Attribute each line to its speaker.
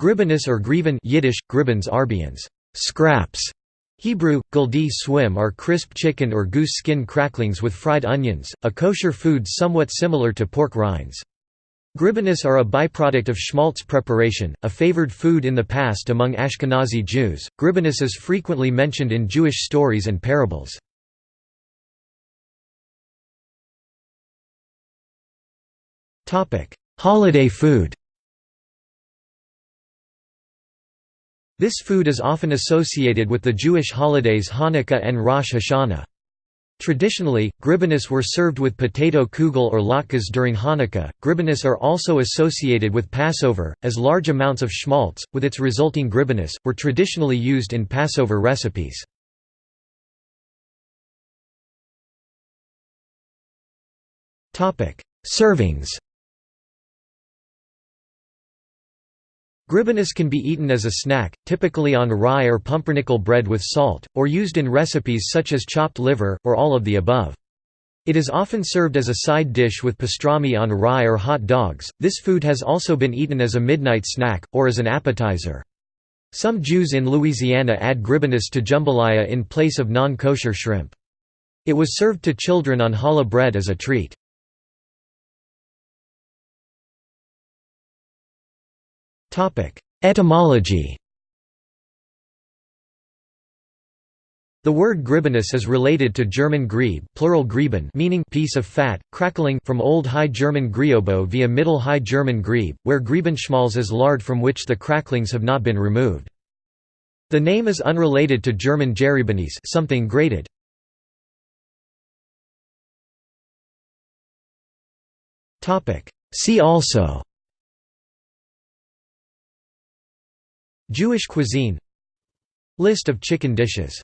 Speaker 1: Gribenes or griven Yiddish, gribans arbians, scraps. Hebrew, guldi swim are crisp chicken or goose skin cracklings with fried onions, a kosher food somewhat similar to pork rinds. Gribenes are a byproduct of schmaltz preparation, a favored food in the past among Ashkenazi Jews. Gribenes is frequently mentioned in Jewish stories and parables. Holiday food This food is often associated with the Jewish holidays Hanukkah and Rosh Hashanah. Traditionally, gribenes were served with potato kugel or latkes during Hanukkah. Gribenes are also associated with Passover, as large amounts of schmaltz, with its resulting gribenes, were traditionally used in Passover recipes. Servings Gribenes can be eaten as a snack, typically on rye or pumpernickel bread with salt, or used in recipes such as chopped liver, or all of the above. It is often served as a side dish with pastrami on rye or hot dogs. This food has also been eaten as a midnight snack, or as an appetizer. Some Jews in Louisiana add gribenes to jambalaya in place of non-kosher shrimp. It was served to children on challah bread as a treat. Etymology The word gribenes is related to German grieb plural grieben meaning piece of fat, crackling from Old High German griobo via Middle High German grieb, where griebenschmalz is lard from which the cracklings have not been removed. The name is unrelated to German geriebenes something grated. See also Jewish cuisine. List of chicken dishes